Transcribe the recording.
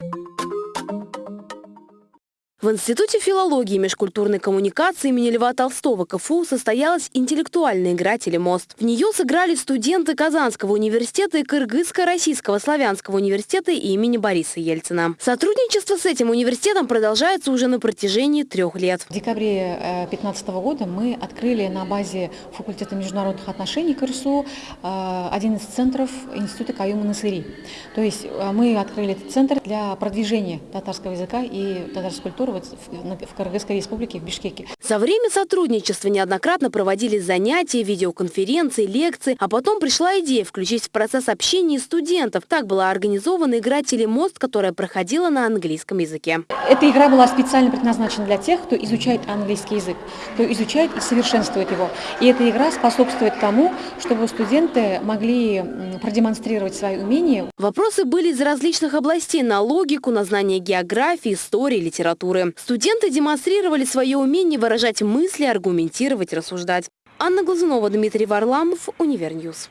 you В Институте филологии и межкультурной коммуникации имени Льва Толстого КФУ состоялась интеллектуальная игра «Телемост». В нее сыграли студенты Казанского университета и Кыргызско-Российского славянского университета имени Бориса Ельцина. Сотрудничество с этим университетом продолжается уже на протяжении трех лет. В декабре 2015 года мы открыли на базе факультета международных отношений КРСУ э, один из центров Института Каюма Насыри. То есть э, мы открыли этот центр для продвижения татарского языка и татарской культуры вот в Кыргызской республике, в Бишкеке. За время сотрудничества неоднократно проводились занятия, видеоконференции, лекции, а потом пришла идея включить в процесс общения студентов. Так была организована игра «Телемост», которая проходила на английском языке. Эта игра была специально предназначена для тех, кто изучает английский язык, кто изучает и совершенствует его. И эта игра способствует тому, чтобы студенты могли продемонстрировать свои умения. Вопросы были из различных областей – на логику, на знание географии, истории, литературы культуры. Студенты демонстрировали свое умение выражать мысли, аргументировать, рассуждать. Анна Глазунова, Дмитрий Варламов, Univer News.